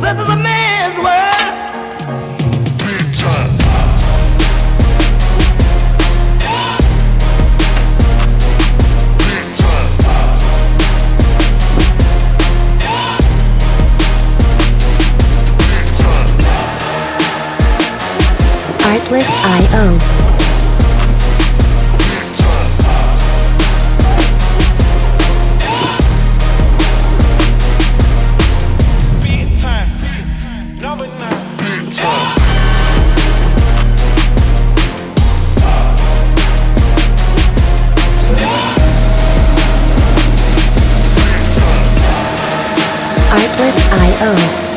This is a man's world. Artlist.io.